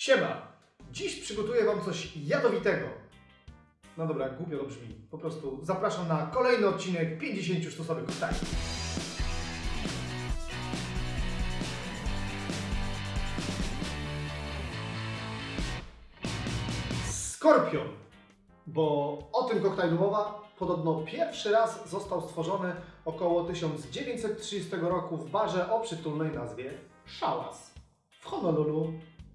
Siema! Dziś przygotuję Wam coś jadowitego. No dobra, głupio to brzmi. Po prostu zapraszam na kolejny odcinek 50 sztusowych koktajli. Skorpion. Bo o tym koktajlu mowa. Podobno pierwszy raz został stworzony około 1930 roku w barze o przytulnej nazwie Szałas w Honolulu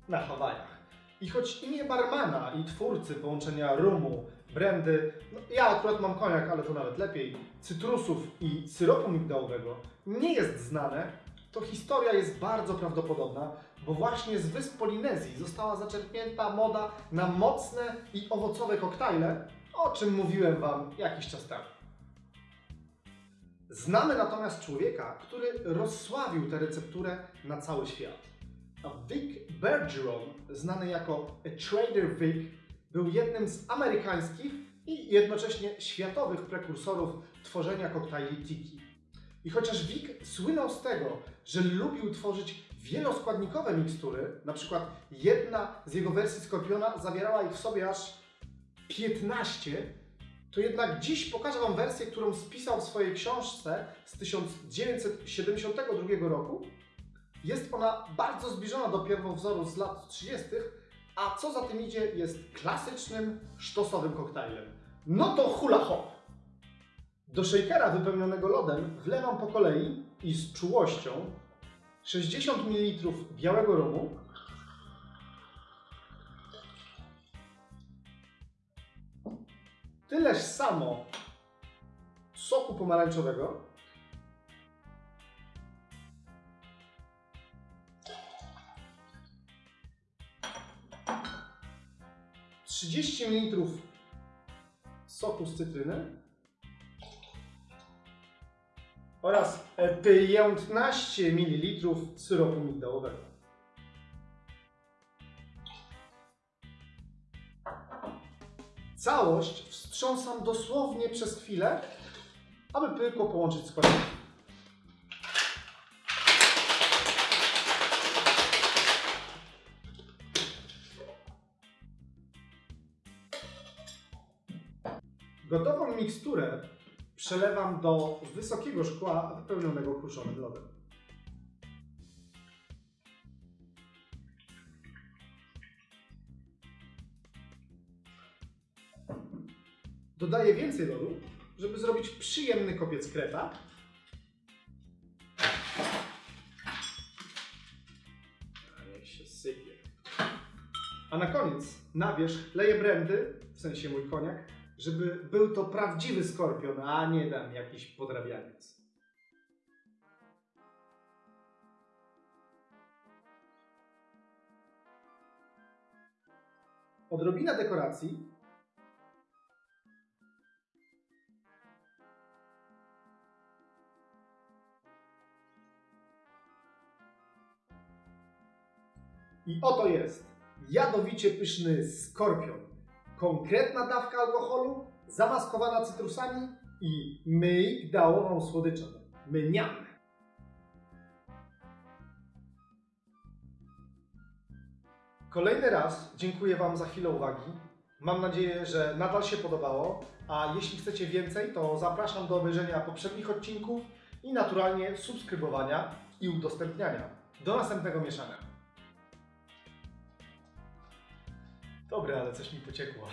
na Hawajach. I choć imię barmana i twórcy połączenia rumu, brandy, no ja akurat mam koniak, ale to nawet lepiej, cytrusów i syropu migdałowego nie jest znane, to historia jest bardzo prawdopodobna, bo właśnie z wysp Polinezji została zaczerpnięta moda na mocne i owocowe koktajle, o czym mówiłem Wam jakiś czas temu. Znamy natomiast człowieka, który rozsławił tę recepturę na cały świat. Vic Bergeron, znany jako A Trader Vic, był jednym z amerykańskich i jednocześnie światowych prekursorów tworzenia koktajli tiki. I chociaż Vic słynął z tego, że lubił tworzyć wieloskładnikowe mikstury, na przykład jedna z jego wersji Skorpiona zawierała ich w sobie aż 15, to jednak dziś pokażę Wam wersję, którą spisał w swojej książce z 1972 roku. Jest ona bardzo zbliżona do pierwowzoru z lat 30., a co za tym idzie, jest klasycznym, sztosowym koktajlem. No to hula hop! Do shakera wypełnionego lodem wlewam po kolei i z czułością 60 ml białego rumu, tyleż samo soku pomarańczowego, trzydzieści ml soku z cytryny oraz e, 15 ml syropu migdałowego. Całość wstrząsam dosłownie przez chwilę, aby pyłko połączyć z Gotową miksturę przelewam do wysokiego szkła wypełnionego kruszonym lodem. Dodaję więcej lodu, żeby zrobić przyjemny kopiec kreta. A się sypie. A na koniec na wierzch leję brandy, w sensie mój koniak, żeby był to prawdziwy skorpion, a nie tam jakiś podrabianiec. Odrobina dekoracji. I oto jest jadowicie pyszny skorpion konkretna dawka alkoholu, zamaskowana cytrusami i migdałową słodyczą. Mniam. Kolejny raz dziękuję Wam za chwilę uwagi. Mam nadzieję, że nadal się podobało, a jeśli chcecie więcej, to zapraszam do obejrzenia poprzednich odcinków i naturalnie subskrybowania i udostępniania. Do następnego mieszania. Dobre, ale coś mi pociekło.